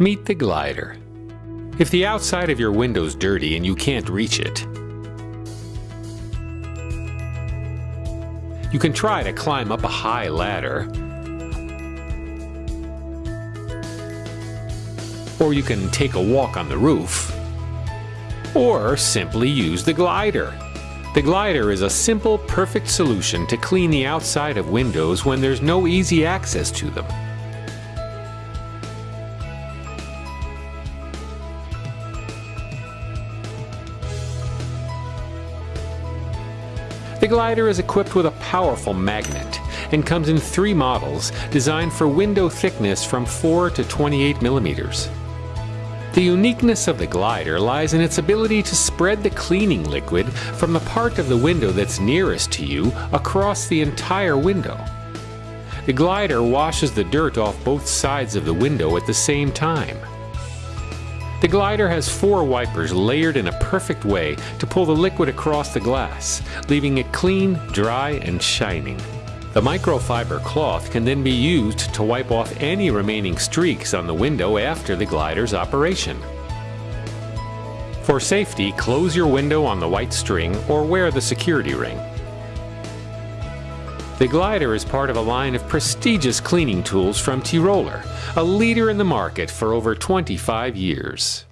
Meet the glider. If the outside of your window's dirty and you can't reach it, you can try to climb up a high ladder, or you can take a walk on the roof, or simply use the glider. The glider is a simple, perfect solution to clean the outside of windows when there's no easy access to them. The glider is equipped with a powerful magnet and comes in three models designed for window thickness from 4 to 28 millimeters. The uniqueness of the glider lies in its ability to spread the cleaning liquid from the part of the window that's nearest to you across the entire window. The glider washes the dirt off both sides of the window at the same time. The glider has four wipers layered in a perfect way to pull the liquid across the glass, leaving it clean, dry, and shining. The microfiber cloth can then be used to wipe off any remaining streaks on the window after the glider's operation. For safety, close your window on the white string or wear the security ring. The glider is part of a line of prestigious cleaning tools from Tyroler, a leader in the market for over 25 years.